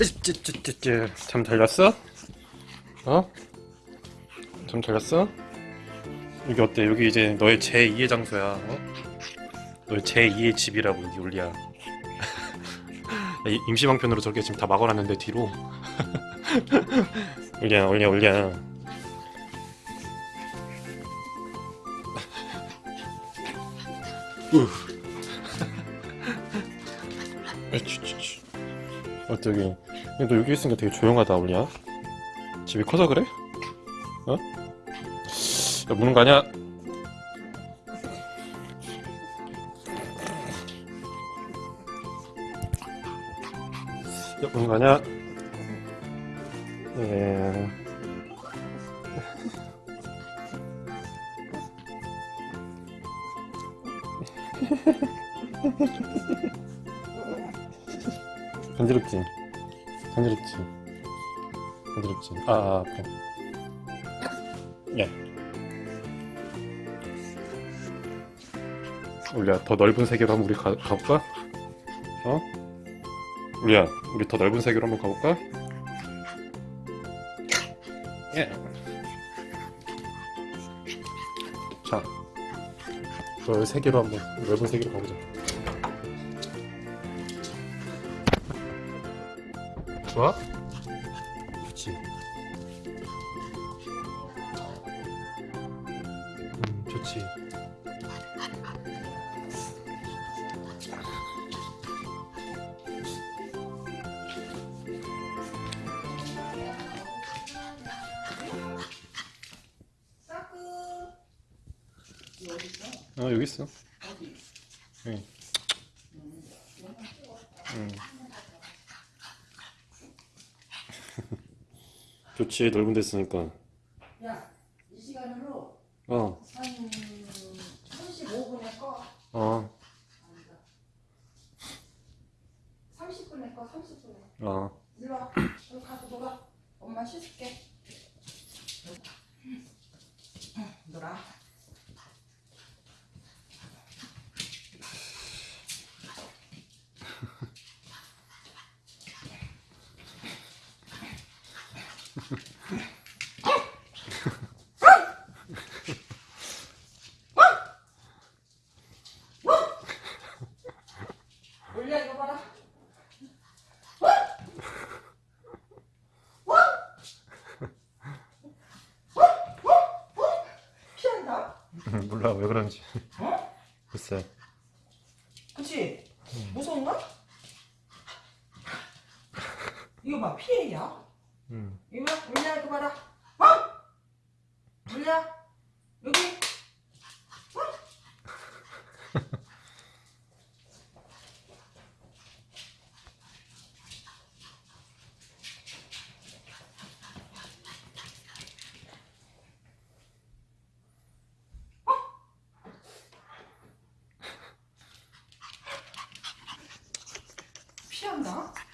쯔쯔쯔쯔쯔. 잠 달렸어? 어? 잠 달렸어? 여기 어때? 여기 이제 너의 제2의 장소야. 어? 너의 제2의 집이라고 여기 올리야. 임시방편으로 저렇게 지금 다 막아놨는데 뒤로. 올려. 우. 에취취 어떻게? 너 여기 있으니까 되게 조용하다, 올리야. 집이 커서 그래? 어? 야, 무는 거 아니야? 야, 무는 거 아니야? 예. 간지럽지? 간지럽지? 간지럽지? 아, 아 아파. 야. 우리야, 더 넓은 세계로 한번 우리 가, 가볼까? 어? 우리야, 우리 더 넓은 세계로 한번 가볼까? 예. 자, 더 세계로 한번, 넓은 세계로 가보자. 좋아? 좋지. 음, 좋지. 어? 아, 여기 있어. 여기. 음. 좋지, 넓은 데 있으니까. 야, 이 시간으로 어, 한 35분에 꺼. 어, 30분에 꺼, 30분에. 어. 일로 와. 여기 가서 놀아. 엄마 씻을게. 몰라 왜 그런지 어? 글쎄 그치? 무서운가? 이거 봐 피해야 응. 이거 물냐 이거 봐라 어? 물냐 なんだ？